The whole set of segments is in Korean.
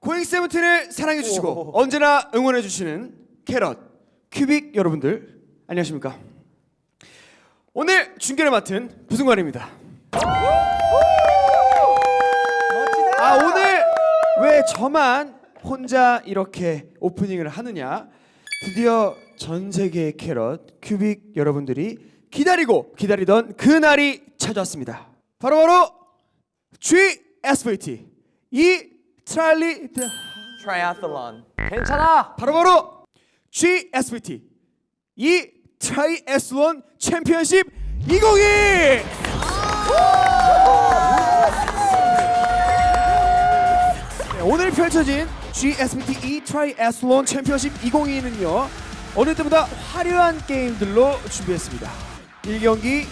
고잉 세븐틴을 사랑해 주시고 언제나 응원해 주시는 캐럿 큐빅 여러분들 안녕하십니까? 오늘 중계를 맡은 부승관입니다. 아 오늘 왜 저만 혼자 이렇게 오프닝을 하느냐? 드디어 전 세계의 캐럿 큐빅 여러분들이 기다리고 기다리던 그 날이 찾아왔습니다. 바로바로 GSVT E 트라일리 트라이애슬론 괜찮아. 바로 바로 GSVT E 트라이애슬론 챔피언십 2022 네, 오늘 펼쳐진 GSVT E 트라이애슬론 챔피언십 2022는요 어느 때보다 화려한 게임들로 준비했습니다. 1경기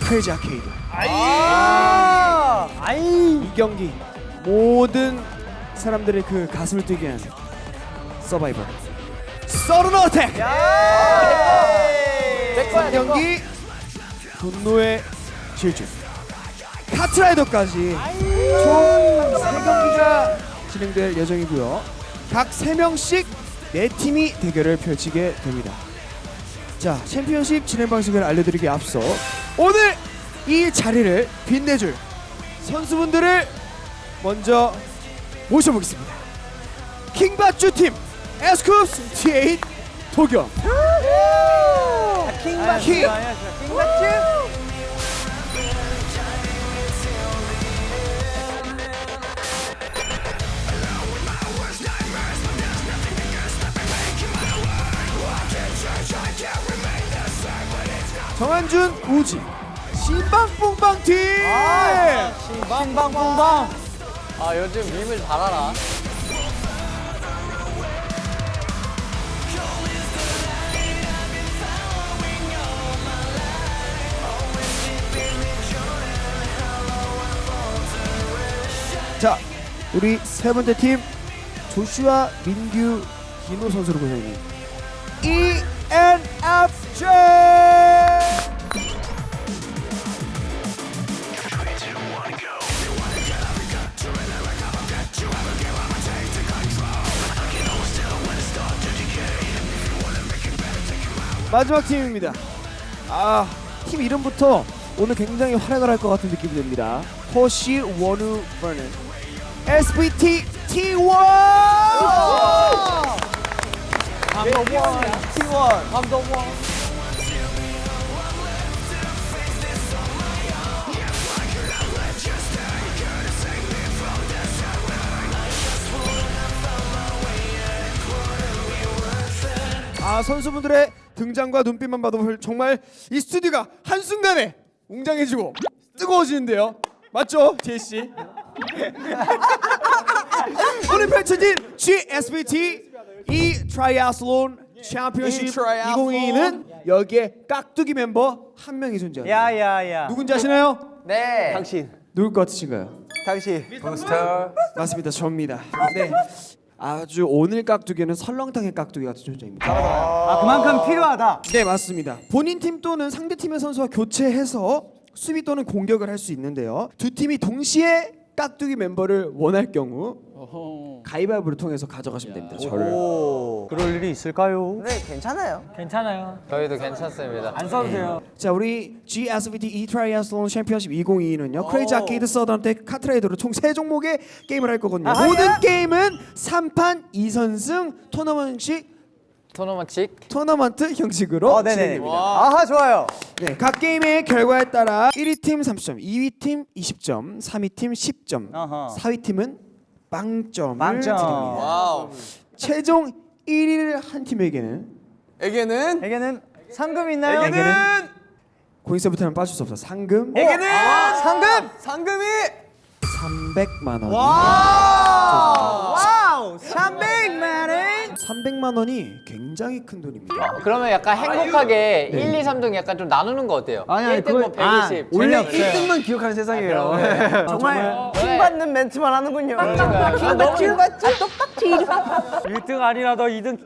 크레이지 아케이드 아, 아이. 이 경기 모든 사람들의 그 가슴을 뛰게 하는 서바이벌. 서른 어택! 내 거야, 내 거. 경기 분노의 질주 카트라이더까지 총 3경기가 진행될 예정이고요 각 3명씩 4팀이 대결을 펼치게 됩니다 자 챔피언십 진행 방식을 알려드리기 앞서 오늘 이 자리를 빛내줄 선수분들을 먼저 모셔보겠습니다 킹받주 팀 에스쿱스 T8 도겸 킹받 킹. 킹받지? 정한준 우지 신방뽕빵 팀 빵빵빵빵. 아 요즘 밈을 잘 알아. 자 우리 세 번째 팀 조슈아 민규 김호 선수로 E ENFJ 마지막 팀입니다. 아, 팀 이름부터 오늘 굉장히 활약을 할 것 같은 느낌이 듭니다. 호시 원우 버는 SVT T1! 감동원. T1. 감동원. 아 선수분들의 등장과 눈빛만 봐도 정말 이 스튜디오가 한순간에 웅장해지고 뜨거워지는데요. 맞죠, 디에잇 씨? 오늘 펼쳐진 GSVT E 트라이애슬론 챔피언십 E 트라이애슬론. 2022는 여기에 깍두기 멤버 한 명이 존재합니다. 야야야. 누군지 아시나요? 네 당신. 누굴 것 같으신가요? 당신. 부스터 맞습니다, 저입니다. 네. 아주 오늘 깍두기는 설렁탕의 깍두기 같은 존재입니다. 아 그만큼 필요하다. 네 맞습니다. 본인 팀 또는 상대 팀의 선수와 교체해서 수비 또는 공격을 할 수 있는데요. 두 팀이 동시에 깍두기 멤버를 원할 경우 가위바위보를 통해서 가져가시면 됩니다. 저를. 오. 그럴 일이 있을까요? 네 괜찮아요 괜찮아요. 저희도 괜찮습니다 안 써도 돼요. 자 우리 GSVT E 트라이애슬론 챔피언십 2022는요 크레이지 아케이드 서든어택 카트라이더로 총 세 종목의 게임을 할 거거든요. 아하야. 모든 게임은 3판 2선승 토너먼식 토너먼칙 토너먼트 형식으로 어. 진행됩니다. 아하 좋아요. 네, 각 게임의 결과에 따라 1위 팀 30점, 2위 팀 20점, 3위 팀 10점, 어허. 4위 팀은 빵점을 빵점. 드립니다. 와우 최종 1위를 한 팀에게는 에게는 에게는 상금 있나요? 에게는 고잉세븐틴은 빠질 수 없어. 상금 에게는 상금. 상금이 300만 원. 와우. 와우. 300만 원. 300만 원이 굉장히 큰 돈입니다. 그러면 약간 행복하게 1, 2, 3등 약간 좀 나누는 거 어때요? 아니, 아니, 1등 뭐 그거- 아, 120. 원래 재미없어요. 1등만 기억하는 세상이에요. 아, 정말 킹 받는 멘트만 하는군요. 킹받지? 1등 아니라도 2등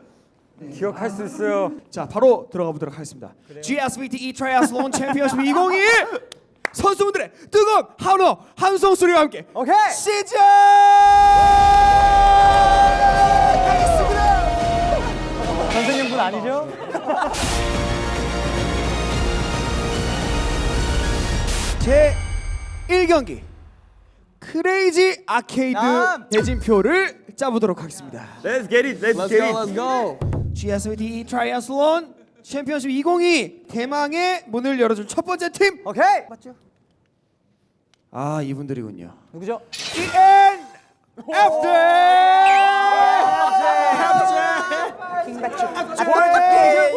기억할 수 있어요. 자 바로 들어가 보도록 하겠습니다. GSVT E 트라이애슬론 챔피언십 2021 선수분들의 뜨거운 환호 함성 소리와 함께 오케이. 시작! 아니죠? 제 1경기 크레이지 아케이드. 대진표를 짜보도록 하겠습니다. Let's get it. Let's, get it. go. GSVT 트라이애슬론 챔피언십 2022 대망의 문을 열어줄 첫 번째 팀. 오케이. 맞죠? 아 이분들이군요. 누구죠? EN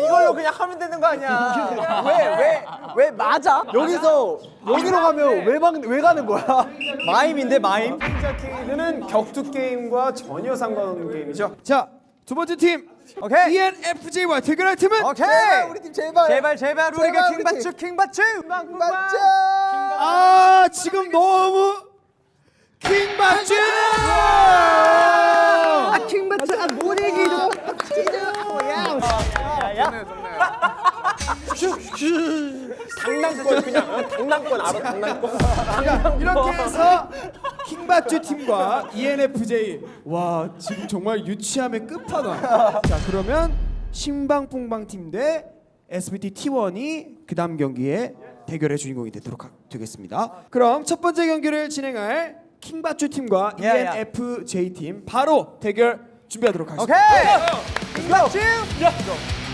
이걸로 그냥 하면 되는 거 아니야? 왜왜왜 맞아? 여기서 여기로 가면 왜왜 가는 거야? 마임인데 마임? 아케이드는 격투 게임과 전혀 상관없는 게임이죠. 자, 두 번째 팀 오케이. ENFJ와 대결할 팀은 오케이. 우리 팀 제발. 제발 제발 우리가 킹받추 킹받추. 킹받추. 아 지금 너무 킹받쥬 아 킹받추 장난권 그냥 어, 장난권 알아 장난권. 자, 이렇게 해서 킹받쥬 팀과 ENFJ 와 지금 정말 유치함의 끝판왕 자 그러면 신방풍방 팀 대 SBT T1이 그 다음 경기에 대결의 주인공이 되도록 하, 되겠습니다 그럼 첫 번째 경기를 진행할 킹받쥬 팀과. ENFJ 팀 바로 대결 준비하도록 하겠습니다 오케이. 킹받추.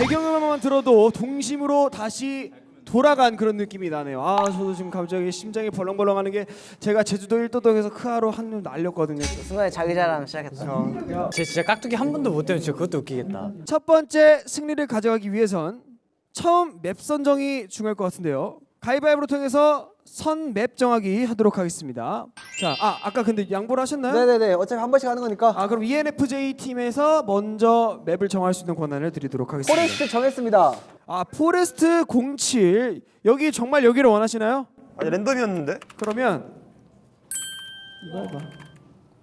배경음악만 들어도 동심으로 다시 돌아간 그런 느낌이 나네요. 아 저도 지금 갑자기 심장이 벌렁벌렁하는 게 제가 제주도 일도덕에서 크하로 한눈 날렸거든요. 순간에 자기 자랑 시작했다. 쟤 진짜 깍두기 한 번도 못 되면 진짜 그것도 웃기겠다. 첫 번째 승리를 가져가기 위해선 처음 맵 선정이 중요할 것 같은데요. 가위바위보를 통해서 선 맵 정하기 하도록 하겠습니다. 자, 아 아까 근데 양보를 하셨나요? 네네네. 어차피 한 번씩 하는 거니까. 아 그럼 ENFJ 팀에서 먼저 맵을 정할 수 있는 권한을 드리도록 하겠습니다. 포레스트 정했습니다. 아 포레스트 07 여기 정말 여기를 원하시나요? 아니 랜덤이었는데. 그러면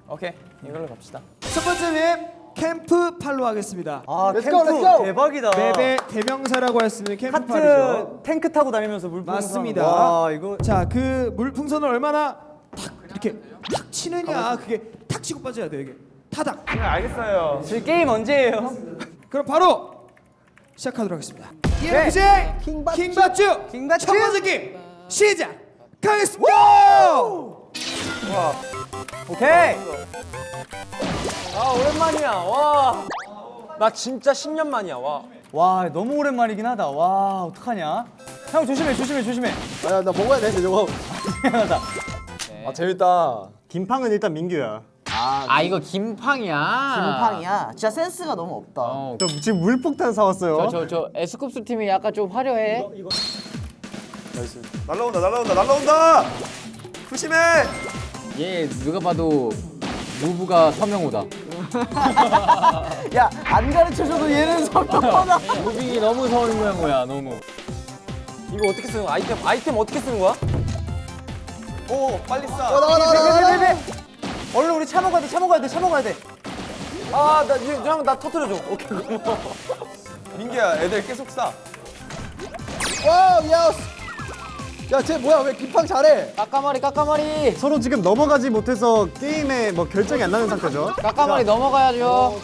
오케이. 이걸로 갑시다. 첫 번째 맵 캠프 팔로 하겠습니다. 아 Let's go, let's go. 대박이다. 맵의 대명사라고 할 수 있는 캠프 팔이죠. 하트 탱크 타고 다니면서 물풍선. 맞습니다. 와 이거 자, 그 물풍선을 얼마나 탁 이렇게 탁 치느냐 그게 탁 치고 빠져야 돼 이게 타닥. 알겠어요. 저 게임 언제예요? 그럼 바로 시작하도록 하겠습니다. 네. ENFJ 킹받쥬. 킹받쥬 킹받쥬. 첫 번째 게임 시작하겠습니다. 오케이. 아, 오랜만이야. 와. 나 진짜 10년 만이야. 와. 와 너무 오랜만이긴 하다. 와 어떡하냐? 형 조심해 조심해 조심해. 아, 나 먹어야 돼, 저거. 미안하다. 아, 재밌다. 김팡은 일단 민규야. 아, 이거 김팡이야. 김팡이야. 진짜 센스가 너무 없다. 어. 저 지금 물폭탄 사왔어요. 저, 저, 저 에스쿱스 팀이 약간 좀 화려해. 날라온다 날라온다 날라온다. 조심해. 얘 누가 봐도 무브가 서명호다. 야, 안 가르쳐줘도 얘는 성격하다. 무빙이 너무 서명호야, 너무. 이거 어떻게 쓰는 거야? 아이템, 아이템 어떻게 쓰는 거야? 오 빨리 쏴. 어, 나가, 나가, 나가, 나가. 얼른 우리 차 먹어야 돼. 차 먹어야 돼. 차 먹어야 돼. 아, 나, 이, 형, 나 터트려줘. 오케이, 고마워. 민규야 애들 계속 쏴. 와우, 야. 야, 쟤 뭐야? 왜 김팡 잘해? 까까머리, 까까머리. 서로 지금 넘어가지 못해서 게임에 뭐 결정이 안 나는 상태죠. 까까머리 넘어가야죠.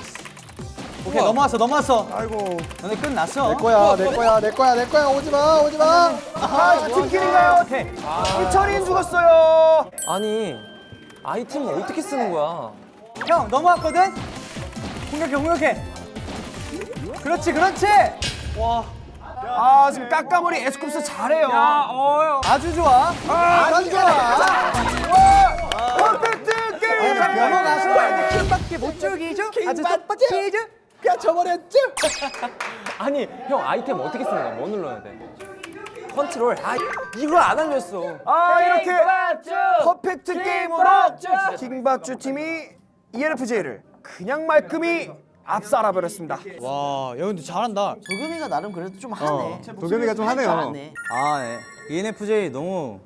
오케이 넘어왔어 넘어왔어. 아이고. 너네 끝났어. 내 거야, 내 거야, 내 거야, 내 거야. 오지 마, 오지 마. 아 팀킬인가요? 오케이. 이철인 죽었어요. 아니, 아이템을 어떻게 쓰는 거야? 형 넘어왔거든. 공격해 공격해. 그렇지 그렇지. 아 지금 까까머리 에스쿱스 잘해요. 아주 좋아. 안 좋아. 퍼펙트 게임. 넘어가서 이제 킹밖에 못 죽이죠. 아주 똑같이죠. 그냥 저버렸죠? 아니, 형 아이템 어떻게 쓰는 거야? 뭐 눌러야 돼? 컨트롤. 아 이걸 안 알렸어. 아 이렇게 퍼펙트 게임으로 킹받주 팀이 ENFJ를 그냥 말끔히 압살해 버렸습니다. 와, 야 근데 잘한다. 도겸이가 나름 그래도 좀 하네 도겸이가 좀 하네요. 아, 네. ENFJ 너무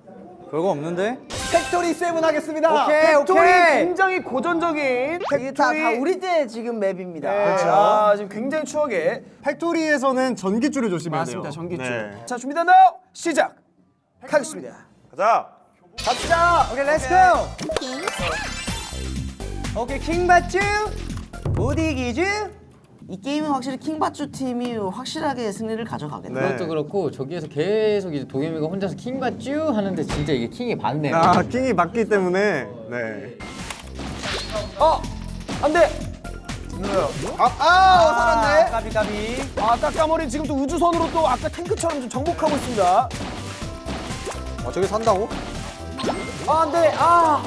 별거 없는데? Factory seven 하겠습니다 오케이, Factory 오케이. 굉장히 고전적인 이게 다, Factory 다 우리 때 지금 map입니다 그렇죠. 아, 지금 굉장히 추억의 Factory에서는 전기줄을 조심해야 맞습니다. 돼요. 전기줄. 네. 자 준비됐나요? 시작하겠습니다. 가자. 갑시다. 오케이, let's go! 오케이, 킹 받쥬! 못 이기쥬? 이 게임은 확실히 킹받주 팀이 확실하게 승리를 가져가겠네 네. 그것도 그렇고 저기에서 계속 이제 도겸이가 혼자서 킹 받쥬 하는데 진짜 이게 킹이 맞네요. 아, 킹이 맞기 때문에 네. 어, 안 돼. 아 살았네 까비, 까비. 아, 딱까머리 지금 또 우주선으로 또 아까 탱크처럼 좀 정복하고 있습니다. 아, 저기 산다고? 아, 안 돼. 아.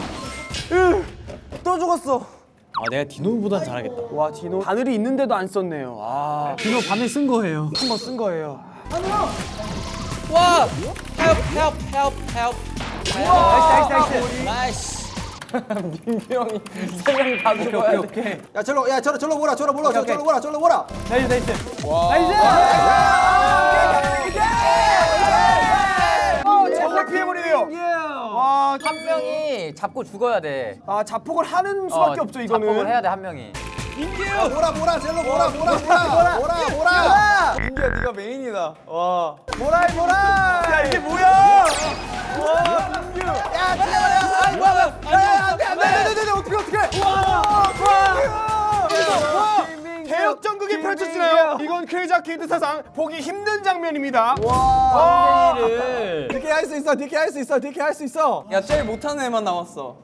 또 죽었어. 아, 내가 디노보다 잘하겠다. 와, 디노 바늘이 있는데도 안 썼네요. 아, 디노 바늘 쓴 거예요. 한 번 쓴 거예요. 와! help help help help. nice, nice, nice. nice. 민규 형이 세명 다 죽어야 돼. 야 절로 야 절로 절로 몰아 절로 몰아 절로 몰아 절로 몰아 nice, nice. 정말 와, 한 명이 잡고 죽어야 돼. 아, 자폭을 하는 수밖에 어, 없죠, 이거는. 자폭을 해야 돼 한 명이. 몰아 몰아 절로 몰아 몰아 몰아 몰아 몰아 민규야, 네가 메인이다. 와. 뭐라 해, 뭐라. 야, 이게 뭐야? 아케이드 사상 보기 힘든 장면입니다. 와. 를 DK 할수 있어 DK 할수 있어 DK 할수 있어 야, 제일 못하는 애만 남았어.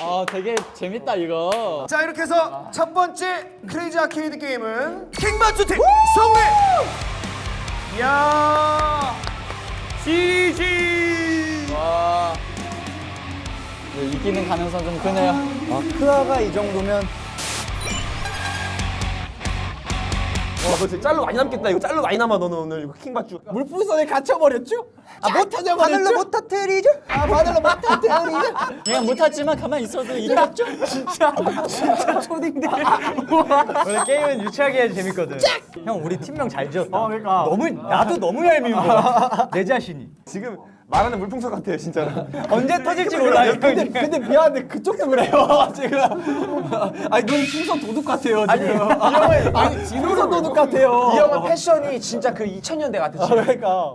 아 되게 재밌다 이거. 자 이렇게 해서 첫 번째 크레이지 아케이드 게임은 킹받주 팀 승리! 이야 GG 와. 이기는 가능성 좀 크네요. 크아가 이 정도면 와 그거 진짜 짤로 많이 남겠다 이거 짤로 많이 남아 너는 오늘 이거 킹받주 물풍선에 갇혀버렸죠? 아못 터져버렸죠? 바늘로 못 터뜨리죠? 아 바늘로 못 터뜨리죠? 그냥 못하지만 가만히 있어도 이겼죠? 원래 게임은 유치하게 해야 재밌거든. 형, 우리 팀명 잘 지었다. 어, 그러니까. 너무 나도 너무 얄미운 거야. 내 자신이. 지금 말하는 물풍선 같아요, 진짜로. 언제 터질지 몰라. 근데 근데 미안한데 그쪽도 그래요 지금. 아니 눈 풍선 도둑 같아요 지금. 아니 풍선 도둑 같아요. 이 형은 패션이 진짜 그 2000년대 같아 지금. 그러니까.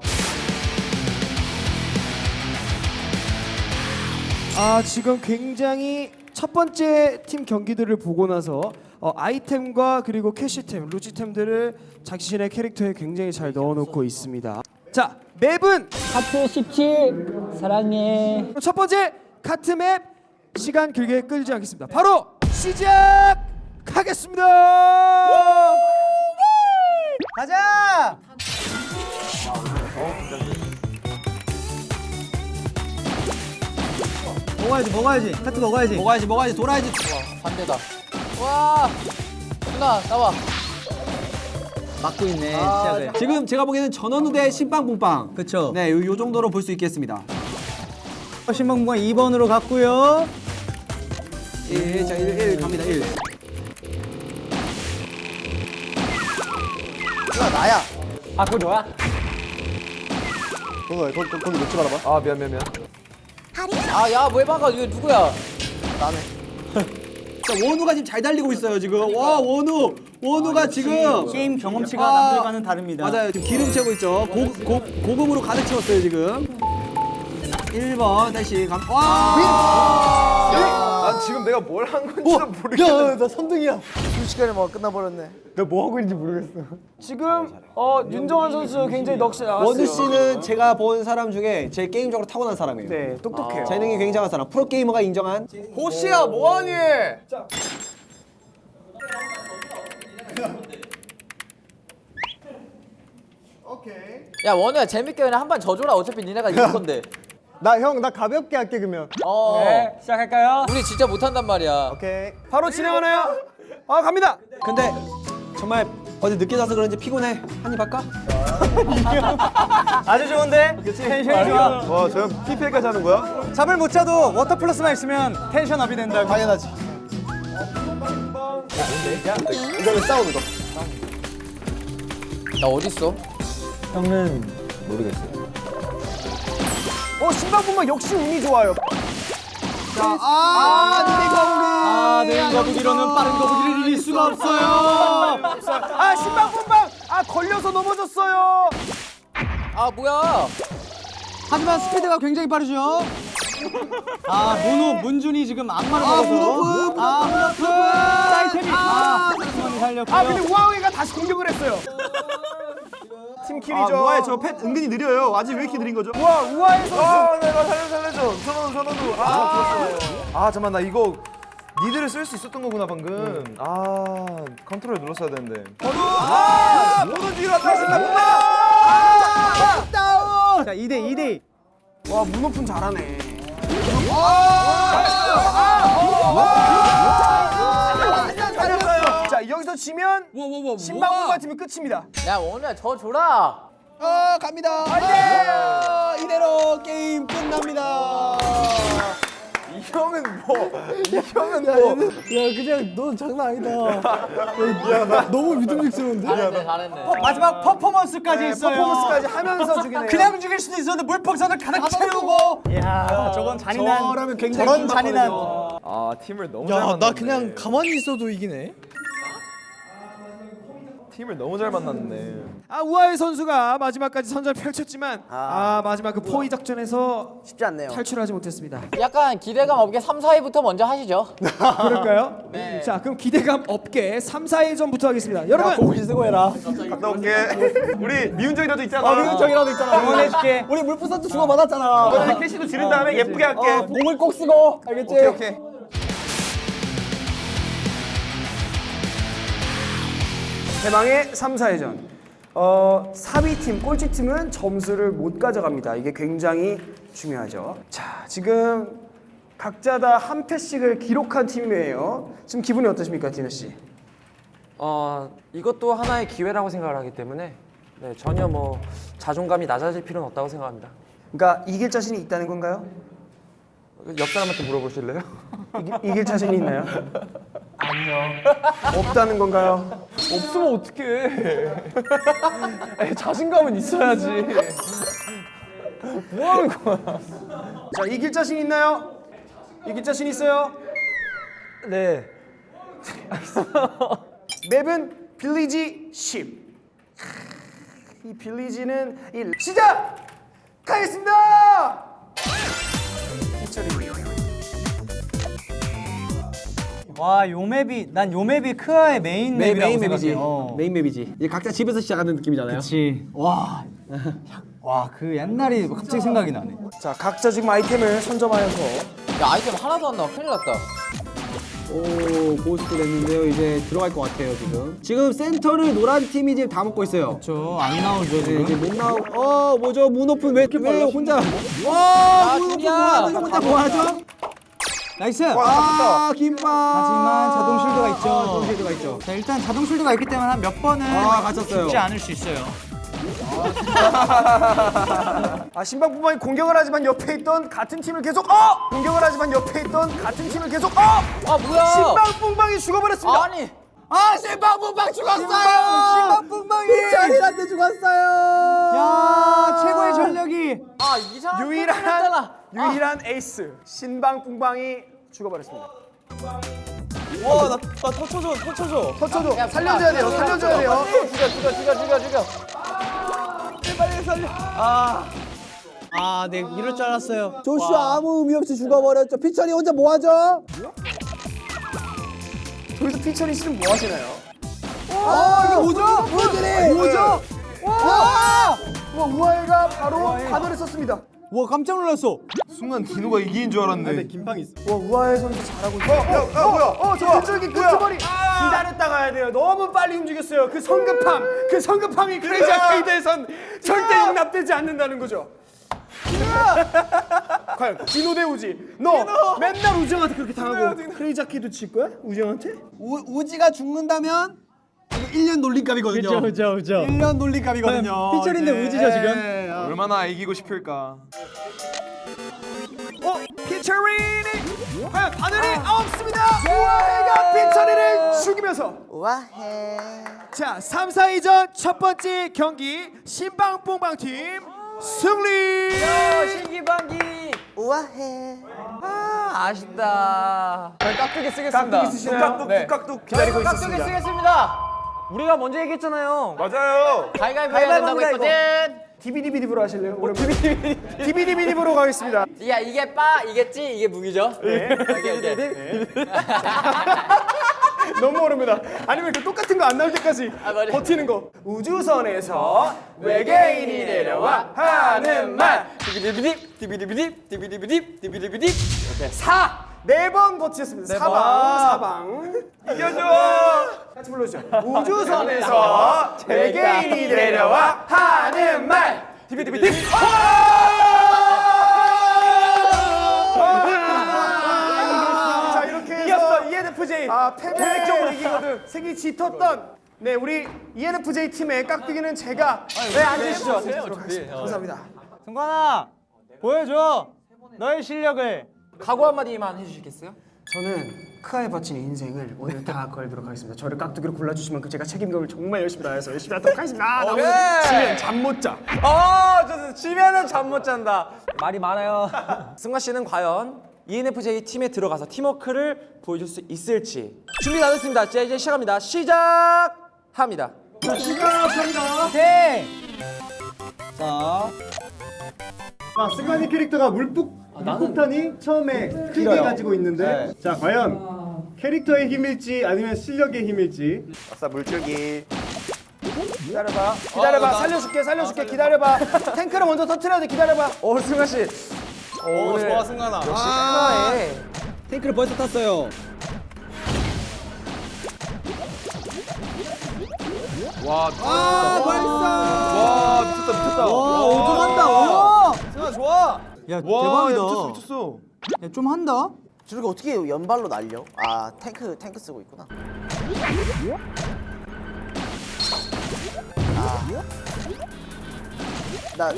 아 지금 굉장히 첫 번째 팀 경기들을 보고 나서 어, 아이템과 그리고 캐시템, 루지템들을 자신의 캐릭터에 굉장히 잘 넣어놓고 있습니다. 자 맵은 하트 17 사랑해 첫 번째 카트 맵 시간 길게 끌지 않겠습니다. 바로 시작하겠습니다. 가자. 먹어야지, 먹어야지. 하트 먹어야지. 먹어야지, 먹어야지. 돌아야지. 반대다. 와. 누나 나와. 막고 있네. 시작을. 지금 제가 보기에는 전원우 대 신빵봉빵 그쵸. 네 요, 요 정도로 볼 수 있겠습니다 신방구가 2번으로 갔고요. 1, 자 1, 1 갑니다 1아 그거 너야? 거기, 거기, 거기, 거기 놓지 말아봐. 아 미안 미안 미안. 아 야 왜 막아 이거 누구야? 자 원우가 지금 잘 달리고 있어요 지금. 와 원우. 원우가 지금 게임 경험치가 아, 남들과는 다릅니다. 맞아요. 지금 기름 채고 있죠. 고, 고, 고금으로 가득 채웠어요 지금. 1번 다시 감 와! 난 지금 내가 뭘 한 건지도 모르겠어. 야 나 3등이야 순식간에 뭐 끝나버렸네. 내가 뭐 하고 있는지 모르겠어. 지금 어 윤정환 선수 굉장히 넋이 나왔어요. 원우 씨는 제가 본 사람 중에 제일 게임적으로 타고난 사람이에요 네 똑똑해요. 재능이 굉장한 사람 프로 게이머가 인정한 호시야 뭐하니? 야 원우야 재밌게 그냥 한 판 져줘라 어차피 니네가 이길 건데. 나 형 나 가볍게 할게 그러면. 어. 네, 시작할까요? 우리 진짜 못한단 말이야. 오케이. 바로 진행하나요? 아 갑니다. 근데 정말 어제 늦게 자서 그런지 피곤해. 한입 할까? 아주 좋은데? tension이 좋아. 와, 저형 PPL까지 하는 거야? 잠을 못 자도 워터 플러스만 있으면 tension up이 된다. 당연하지. 이거는 싸우는 거. 나 어딨어? 어 신방분방 역시 운이 좋아요. 아, 네 거북이로는 빠른 거북이를 이길 수가 없어요. 아 신방분방 아 걸려서 넘어졌어요. 아 뭐야? 하지만 스피드가 굉장히 빠르죠. 아, 문호, 문준이 지금 악마를 먹어서. 문호프, 아, 문호프. 아이템이. 아, 잠시만요, 살렸고요. 아 근데 우아웨이가 다시 공격을 했어요. 팀킬이죠. 아, 저펫 은근히 느려요. 아직 왜 이렇게 느린 거죠? 우와 우아의 선수. 아, 내가 살려 살려줘. 선호도 선호도. 아, 아, 잠만 나 이거 needle을 쓸 수 있었던 거구나 방금. 아, 컨트롤 눌렀어야 되는데. 아, 모노지라 다시 자, 2대 2대. 와 문오픈 잘하네. 자 여기서 지면 신방분방 팀이 끝입니다. 야 오늘 저 줘라. 어, 갑니다. 아, 이대로 게임 끝납니다. 이 형은 뭐? 이 형은 뭐? 야, 그냥 너 장난 아니다. 야, 나 너무 믿음직스러운데? 잘했네 잘했네. 마지막 퍼포먼스까지 있어요. 퍼포먼스까지 하면서 죽이네요. 그냥 죽일 수도 있었는데 물풍선을 가득 채우고. 이야, 저건 잔인한. 저라면 굉장히 저런 잔인한. 아, 팀을 너무 잘 야, 만났네. 나 그냥 가만히 있어도 이기네. 팀을 너무 잘 만났네. 아 우아의 선수가 마지막까지 선전을 펼쳤지만 아, 마지막 그 포위 작전에서 쉽지 않네요. 탈출하지 못했습니다. 약간 기대감 없게 3, 4위부터 먼저 하시죠. 그럴까요? 네. 자 그럼 기대감 없게 3, 4회전부터 하겠습니다. 여러분 쓰고 해라. 갔다 올게. 우리 미운정이라도 있잖아. 아, 미운정이라도 있잖아. 응원해줄게. 우리 물풍선도 주고 받았잖아. 이번에 캐시도 지른 다음에 예쁘게 할게. 어, 몸을 꼭 쓰고. 알겠지? 오케이, 오케이. 대망의 3, 4회전. 어, 4위 팀, 꼴찌 팀은 점수를 못 가져갑니다. 이게 굉장히 중요하죠. 자, 지금 각자 다 한 패씩을 기록한 팀이에요. 지금 기분이 어떠십니까, 디너 씨? 어, 이것도 하나의 기회라고 생각을 하기 때문에 네, 전혀 뭐 자존감이 낮아질 필요는 없다고 생각합니다. 그러니까 이길 자신이 있다는 건가요? 옆 사람한테 물어보실래요? 이기, 이길 자신이 있나요? 아니요. 없다는 건가요? 없으면 어떡해. 아니, 자신감은 있어야지. 뭐 하는 거야? 자, 이길 자신 있나요? 이길 자신 있어요? 네. map은 Village 10. 이 Village는 이 시작! 가겠습니다! 와, 요 map이 난 요 map이 크아의 main main, map이라고 main map이지. 생각해. 어. main map이지. 이제 각자 집에서 시작하는 느낌이잖아요. 그렇지. 와. 와, 그 옛날이 갑자기 생각이 나네. 자, 각자 지금 아이템을 선점하여서 야 아이템 하나도 안 나와. 큰일 났다. 오, ghost 됐는데요. 이제 들어갈 것 같아요, 지금. 지금 센터를 노란 팀이 지금 다 먹고 있어요. 저안 나오죠, 네, 지금. 이제 못 나오. 어, 뭐죠? 문오픈 왜, 왜 혼자? 아, 와, 문오픈 준이야. 뭐하죠? 혼자 뭐하죠? nice. 아, 김밥. 하지만 자동 shield가 있죠. 아, 자동 shield가 있죠. 자, 일단 자동 shield가 있기 때문에 한 몇 번은 아, 갇혔어요. 죽지 않을 수 있어요. 아, 신방부만이 공격을 하지만 옆에 있던 같은 팀을 계속 어! 공격을 하지만 옆에 있던 같은 팀을 계속 어! 아 뭐야? 신방분방이 죽어버렸습니다. 아니. 아, 신방분방 죽었어요. 신방분방이 자리한테 죽었어요. 야, 최고의 전력이 아 이상한 유일한. 유일한 에이스 신방분방이 죽어버렸습니다. 와, 나, 나 터쳐줘, 터쳐줘. 터쳐줘. 야, 살려줘야 돼요. 살려줘야 돼요. 죽여 죽여 죽여 죽여 죽여. 아, 네, 이럴 줄 알았어요. 조슈아 아무 의미 없이 죽어버렸죠. 피처리 혼자 뭐 하죠? 저기서 피처리 씨는 뭐 하시나요? 아, 이게 뭐죠? 뭐지? 뭐죠? 와! 와, 우아이가 바로 가드를 썼습니다. 와, 깜짝 놀랐어. 순간 디노가 이기는 줄 알았는데. 김팡 있어. 와, 우아이 선수 잘하고 있어. 야, 야, 뭐야? 어, 저 왼쪽에 끄트머리. 기다렸다 가야 돼요. 너무 빨리 움직였어요. 그 성급함, 그 성급함이 크레이지 아케이드에선 절대 용납되지 않는다는 거죠. 과연 디노 대 우지. 너 맨날 우지형한테 그렇게 당하고 크레이지 아키도 칠 거야? 우지형한테? 우, 우지가 죽는다면 이거 1년 놀림감이거든요. 그렇죠, 그렇죠, 그렇죠. 1년 놀림감이거든요. 피처인데 우지죠 지금. 얼마나 이기고 싶을까. 어? 피처리니 과연 바늘이 없습니다. 우아해가 피처리를 죽이면서 우아해 자, 3, 4위전 첫 번째 경기 신방뽕방 팀 승리. 신기방기. 우아해 아 아쉽다. 깍두기 쓰겠습니다. 깍두기 쓰시나요? 깍둑 네. 깍둑 기다리고 깍두기 있었습니다. 쓰겠습니다. 우리가 먼저 얘기했잖아요. 맞아요. 가위가위보 해야 된다고 했거든. 디비디비디브로 하실래요? 오랜만에. 디비디비디브로 가겠습니다. 야 이게 빠 이겠지 이게 무기죠? 네. 오케이, 오케이. 너무 어렵니다. 아니면 그 똑같은 거 안 나올 때까지 아. 버티는 거. 우주선에서 외계인이 내려와 하는 말. 디비디비딥 디비디비딥 디비디비딥 디비디비딥 이렇게 사. 네 번 버티셨습니다. 사방, 사방. 이겨줘. 같이 불러주죠. 우주선에서 외계인이 내려와 하는 말. 디비디비딥. 자 이렇게 해서 이겼어 ENFJ. 아 패배적으로 이기거든. 색이 짙었던 네 우리 ENFJ 팀의 깍두기는 제가 네 앉으시죠. 감사합니다. 승관아 보여줘 너의 실력을. 각오 한마디만 해주시겠어요? 저는 크아에 바친 인생을 오늘 다 걸도록 하겠습니다. 저를 깍두기로 골라주시면 그 제가 책임감을 정말 열심히 다해서 열심히 하도록 하겠습니다. 아, 나 오늘 지면 잠 못 자. 아, 저 지면은 잠 못 잔다. 말이 많아요. 승관 씨는 과연 ENFJ 팀에 들어가서 팀워크를 보여줄 수 있을지 준비 다 됐습니다. 자, 이제 시작합니다. 시작합니다. 오케이. 자. 자, 승관이 캐릭터가 물폭 물 폭탄이 처음에 크게 가지고 있는데 자 과연 캐릭터의 힘일지 아니면 실력의 힘일지 아싸 물줄기. 기다려봐. 기다려봐. 살려줄게. 살려줄게. 기다려봐. 탱크를 먼저 터트려야 돼. 기다려봐. 오, 승관 씨. 오 좋아 승관아. 역시 크아에 탱크를 벌써 탔어요. 와. 아 벌써. 와 미쳤다 미쳤다. 와 오종한다. 야 와 대박이다. 야, 미쳤어 미쳤어. 야, 좀 한다. 저렇게 어떻게 연발로 날려? 아 탱크 탱크 쓰고 있구나 아. 나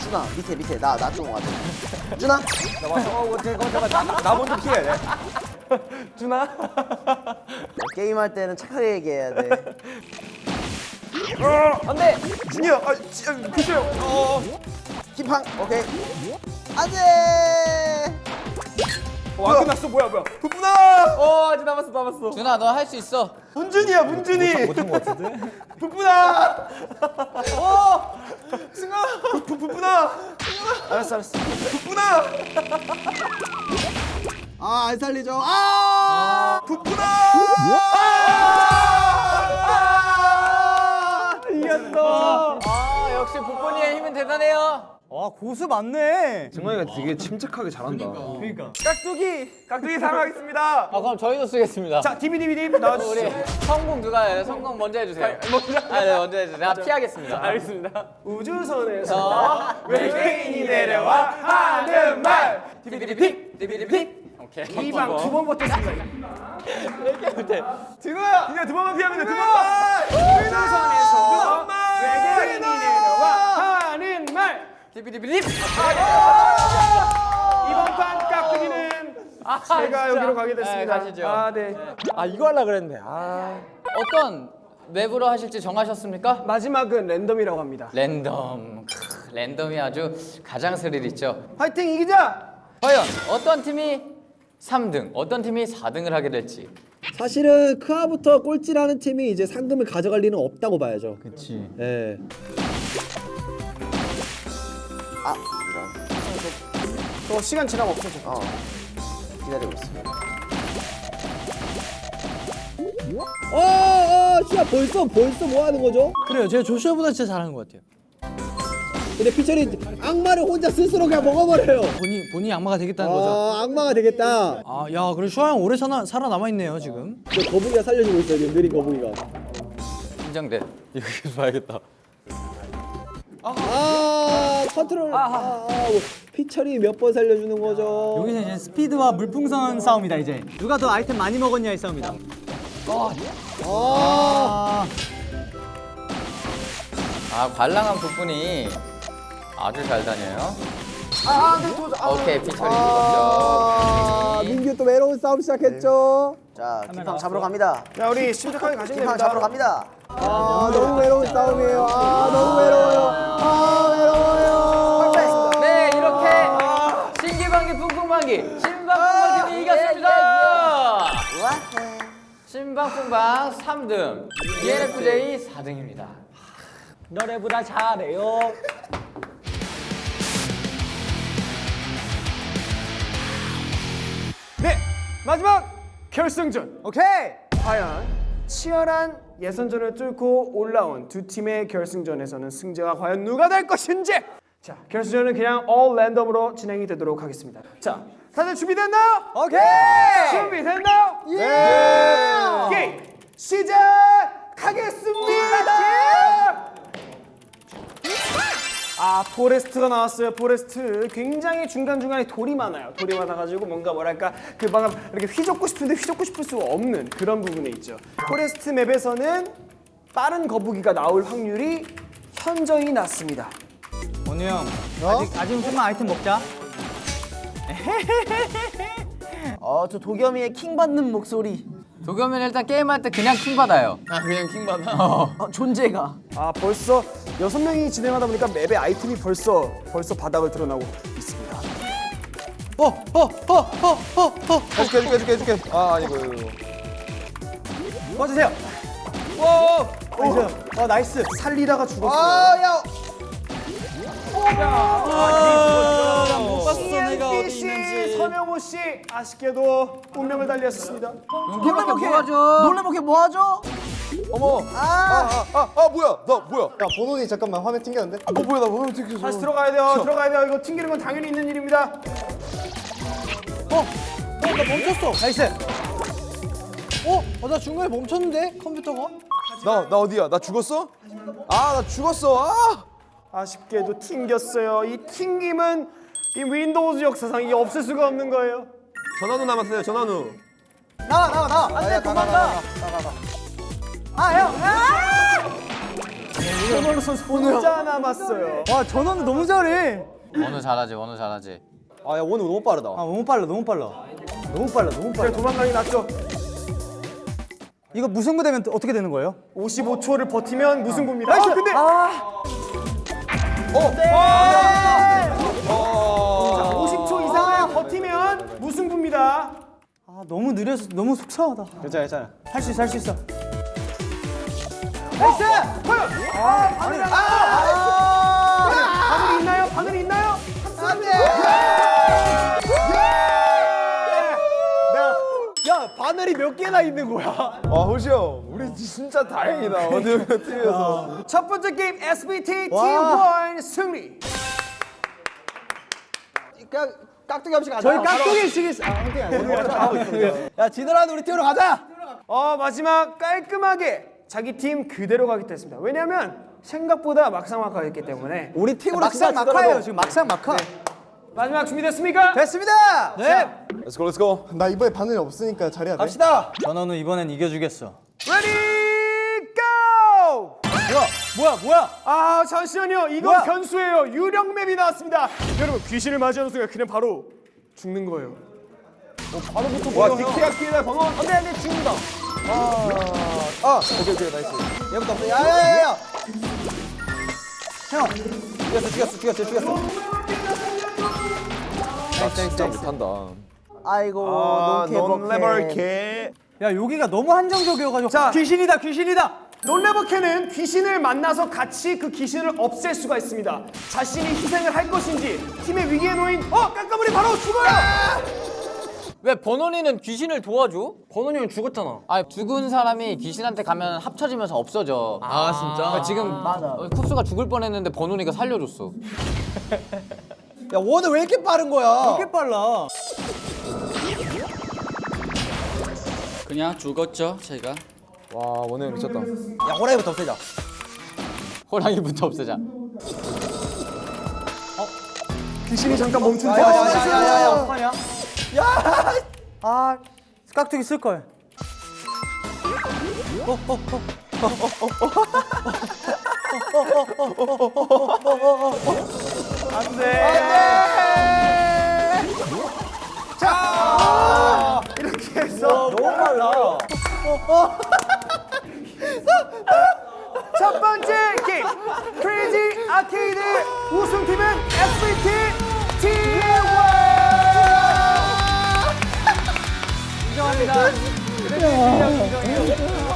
준아 밑에 밑에 나 나 좀 와줘 준아 나. 어, 잠깐 나, 나 먼저 피해. 네. 준아. 게임 할 때는 착하게 얘기해야 돼 안돼. 준이야 아 지- 아, 피셔요. 어. 킴팡 오케이 안돼 와 끝났어. 뭐야 뭐야. 부부나. 어, 아직 남았어 남았어. 준아 너 할 수 있어. 문준이야 문준이. 못한 것 같은데. 부부나. 어. 승아. 부 부부나. 알았어 알았어 부부나. 아안 살리죠. 아. 부부나. 이겼어. 아 역시 북본이의 힘은 대단해요. 와 고수 맞네. 승관이가 되게 침착하게 잘한다. 깍두기. 깍두기 사랑하겠습니다. 아 그럼 저희도 쓰겠습니다. 자 디비디비디 나와주시죠. 우리 성공 누가 해요? 성공 먼저 해주세요. 먼저. 아, 네, 먼저 해주세요. 내가 피하겠습니다. 알겠습니다. 우주선에서 외계인이 내려와 하는 말. 디비디비, 디비디비. 오케이. 이방 두번 버텼습니다. 이렇게 못해. 진호야. 이제 두 번만 피하면 돼. 두 번만. 우주선에서 외계인이 내려와 하는 말. 디비디비디. 이번 판 깍두기는 제가 여기로 가게 됐습니다. 네, 가시죠. 아 네. 아 이거 하려 그랬는데. 아. 어떤 맵으로 하실지 정하셨습니까? 마지막은 랜덤이라고 합니다. 랜덤. 크, 랜덤이 아주 가장 스릴 있죠. 화이팅 이기자. 과연 어떤 팀이 3등, 어떤 팀이 4등을 하게 될지. 사실은 크아부터 꼴찌라는 팀이 이제 상금을 가져갈 리는 없다고 봐야죠. 그렇지. 예. 아 이런 저 시간 지나면 없어져. 어 기다리고 있어 어, 어, 시야 벌써 벌써 뭐 하는 거죠? 그래요. 제가 조슈아보다 진짜 잘하는 것 같아요. 근데 피처리 악마를 혼자 스스로 그냥 먹어버려요. 본인 본인이 악마가 되겠다는 거죠. 아, 악마가 되겠다. 아, 야, 그래 슈아 형 오래 살아 살아남아 있네요 지금. 저 거북이가 살려주고 있어요, 지금 느린 거북이가. 인정돼. 이거 계속 봐야겠다. 아 컨트롤 아, 아, 피처리 몇 번 살려주는 거죠 여기서 이제 스피드와 물풍선 싸움이다 이제. 누가 더 아이템 많이 먹었냐의 싸움이다. 아아 관랑한 부분이 아주 잘 다녀요. 아, 네, 도, 아, 오케이 피처리 아, 죽었죠. 민규 또 외로운 싸움 시작했죠 자, 김팡 잡으러 갑니다. 자 우리 침착하게 가시면 됩니다. 잡으러 갑니다. 아 너무 외로운 싸움이에요 아 너무 외로워요 아 외로워요 네 이렇게 신기방기 뿡뿡방기 신방뿡방기 이겼습니다. 신방뿡방 3등, ENFJ 4등입니다. 너네보다 잘해요. 네 마지막 결승전. 오케이. 과연 치열한 예선전을 뚫고 올라온 두 팀의 결승전에서는 승자가 과연 누가 될 것인지 자 결승전은 그냥 all 랜덤으로 진행이 되도록 하겠습니다 자 다들 준비됐나요? 오케이. 준비됐나요? 예! 게임 시작하겠습니다 아 Forest가 나왔어요 Forest 굉장히 중간중간에 돌이 많아요 돌이 많아가지고 뭔가 뭐랄까 그막 이렇게 휘젓고 싶은데 휘젓고 싶을 수 없는 그런 부분이 있죠 Forest map에서는 빠른 거북이가 나올 확률이 현저히 낮습니다 원우 형. 아직 아직 조금만 아이템 먹자. 어, 저 도겸이의 킹 받는 목소리. 도겸이는 일단 게임할 때 그냥 킹 받아요. 아 그냥 킹 받아? 어, 존재가. 아 벌써 여섯 명이 진행하다 보니까 맵의 아이템이 벌써 벌써 바닥을 드러나고 있습니다 해줄게 해줄게 해줄게 해줄게. 아 아니고 이거. 이거. 꺼주세요 오 nice 살리다가 죽었어요 아, 야. 못 봤어 내가 어디 있는지 선영호 씨 아쉽게도 운명을 달리하셨습니다 놀래볼게 뭐하죠? 놀래볼게 뭐 하죠? 어머. 아 아 아 아, 아, 뭐야? 나 뭐야? 야 버논이 잠깐만 화면 튕겼는데 어 뭐야 나 화면 튀겼어. 다시 들어가야 돼요 들어가야 돼요 이거 튕기는 건 당연히 있는 일입니다 nice. 어? 어, 나 중간에 멈췄는데 컴퓨터가? 나, 나 어디야? 나 죽었어? 아, 나 죽었어. 아! 아쉽게도 튕겼어요 이 튕김은 이 윈도우즈 역사상 이게 없을 수가 없는 거예요 전원우 남았어요, 전원우. 나와 나와 나와. 안돼 도망가. 아 형. 전원우 선수 혼자 남았어요 와 전원우 너무 잘해. 원우 잘하지 원우 잘하지. 아, 야, 오늘 너무 빠르다. 아 너무 빨라 너무 빨라. 너무 빨라 너무 그래 도망가기 낫죠 이거 무승부 되면 또 어떻게 되는 거예요? 55초를 버티면 무승부입니다 아 근데 자, 50초 이상을 버티면 무승부입니다. 아 너무 느려서 너무 속상하다. 괜찮아 괜찮아. 할 수 있어 할 수 있어. Nice! 아, 바늘이 아, 바늘이 몇 개나 있는 거야 아, 호시 형. 우리 진짜 다행이다. 어느 팀에서. 첫 번째 게임 SBT 와. T1 승리. 그냥 깍두기 없이 가자. 저희 깍두기 치기 아 깍두기 아니야 야 지더라도 우리 팀으로 가자 어 마지막 깔끔하게 자기 팀 그대로 가겠다 했습니다. 왜냐하면 생각보다 막상 막하였기 때문에 우리 팀으로 막상 막하예요 지금 막상 막하. 마지막 준비됐습니까? 됐습니다 네. Let's go, let's go. 나 이번에 바늘이 없으니까 잘해야 돼 갑시다. 전원우 이번엔 이겨주겠어. Ready go! 뭐야 뭐야? 아 잠시만요. 이건 뭐야? 변수예요. 유령 map이 나왔습니다. 여러분 귀신을 맞이하는 순간 그냥 바로 죽는 거예요. 와, 디키야 키다 번호. 안돼 안 돼 죽는다. 아, 오케이, 오케이, nice. 얘부터 없어 야야 야야 죽였어, 죽였어, 죽였어, 죽였어. 나 진짜 못한다. 아이고, 아, 버케. 레벌케. 야 여기가 너무 한정적이어가지고. 자. 귀신이다 귀신이다. 롤레버캐는 귀신을 만나서 같이 그 귀신을 없앨 수가 있습니다. 자신이 희생을 할 것인지 팀의 위기에 놓인 어 깜깜물이 바로 죽어요. 왜 버논이는 귀신을 도와줘? 버논이는 죽었잖아. 아 죽은 사람이 귀신한테 가면 합쳐지면서 없어져. 아 진짜? 지금 어, 쿱스가 죽을 뻔했는데 버논이가 살려줬어. 야 원은 왜 이렇게 빠른 거야 이렇게 빨라. 그냥 죽었죠, 제가. 와, 형 미쳤다. 야 호랑이부터 없애자 호랑이부터 없애자. 귀신이 잠깐 멈춘 야, 데 야, 야, 야, 야, 야, 어떡하냐? 아, 깍두기 쓸 걸. 이렇게 해서. 너무 빨라. 첫 번째 게임 크레이지 아케이드 우승팀은 SBT T1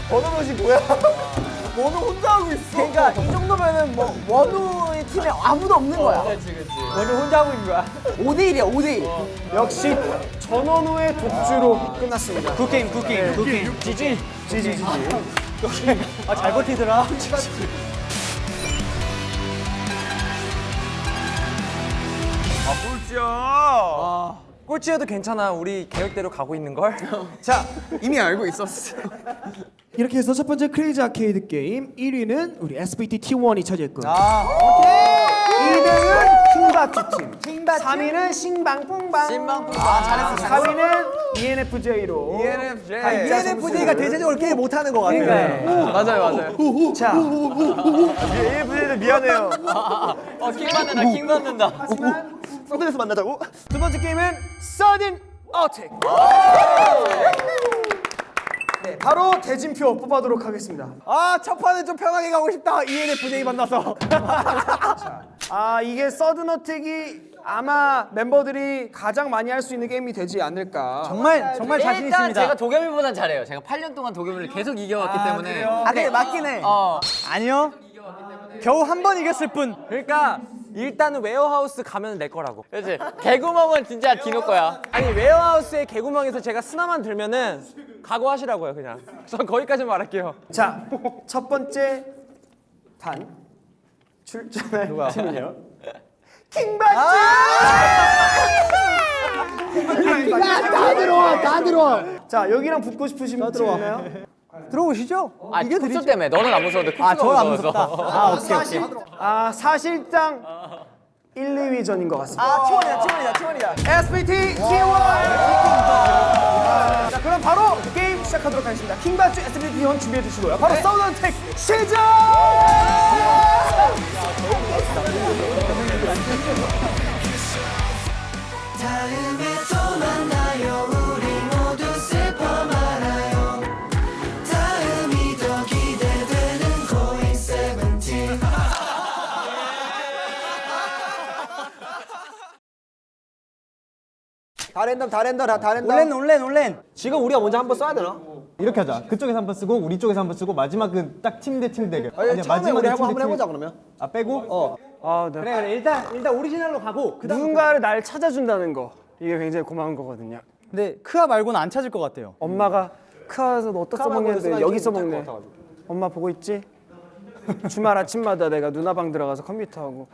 번호로시 뭐야? 원우 혼자 하고 있어. 그러니까 이 정도면은 뭐 원우의 팀에 아무도 없는 거야. 그렇지 그렇지. 원우 혼자 하고 있는 거야. 5대 1이야 5대 1. 역시 전원우의 독주로 끝났습니다. Good game, good game, good game. GG. GG GG. 아, 잘 버티더라. 꼴찌여도 괜찮아. 우리 계획대로 가고 있는 걸. 자 이미 알고 있었어. 이렇게 해서 첫 번째 크레이지 아케이드 게임 1위는 우리 SBT T1이 차지했고 아, 2등은 킹받쥬 팀. 3위는 싱방뿡방. 싱방뿡 아 잘했어 4위는 ENFJ로. ENFJ. 각자 ENFJ가 대체적으로 게임 못하는 것 같아. 맞아요, 맞아요. 자, ENFJ들 미안해요. 어 킹 받는다 킹 받는다 서든에서 만나자고. 두 번째 게임은 서든 어택. 네, 바로 대진표 뽑아도록 하겠습니다. 아 첫 판은 좀 편하게 가고 싶다. ENFJ 만나서. 아 이게 서든 어택이 아마 멤버들이 가장 많이 할 수 있는 게임이 되지 않을까. 정말, 정말 자신 일단 있습니다. 제가 도겸이보단 잘해요 제가 8년 동안 도겸이를 계속 이겨왔기 때문에 아 근데 맞긴 해. 어 아니요. 겨우 한 번 이겼을 뿐. 그러니까 일단은 warehouse 가면 내 거라고. 그렇지 개구멍은 진짜 디노 거야 아니 웨어하우스의 개구멍에서 제가 스나만 들면은 각오하시라고요 그냥. 전 거기까지 말할게요. 자, 첫 번째 판 출전할 팀은요. 킹받쥬. 다 들어와 다 들어와 자, 여기랑 붙고 싶으신 분 있나요? 들어오시죠. 아 kup스 때문에 너는 안 무서운데 아, 저는 안. 무섭다. 아, 오케이, 오케이. 아, 사실상 1, 2위 전인 것 같습니다. 아 치원이다 치원이다 치원이다. SBT T1. 자, 그럼 바로 게임 시작하도록 하겠습니다. 킹바츠 SBT T1 준비해 주시고요. 바로 서든 택 시작! 다 랜덤 다 랜덤 다 랜덤. 온랜, 온랜, 온랜. 지금 우리가 먼저 한 번 써야 되나? 이렇게 하자. 그쪽에서 한 번 쓰고 우리 쪽에서 한 번 쓰고 마지막은 딱 팀 대 팀 대결. 아니, 처음에 우리 한번 한번 해보자 팀. 그러면. 아 빼고? 어. 아, 네. 그래, 그래. 일단, 일단 오리지널로 가고. 그 다음. 누군가를 날 찾아준다는 거 이게 굉장히 고마운 거거든요. 근데 크아 말고는 안 찾을 것 같아요. 엄마가 크아에서 너 어디서 먹냐는데 여기서 먹네. 엄마 보고 있지? 주말 아침마다 내가 누나 방 들어가서 컴퓨터 하고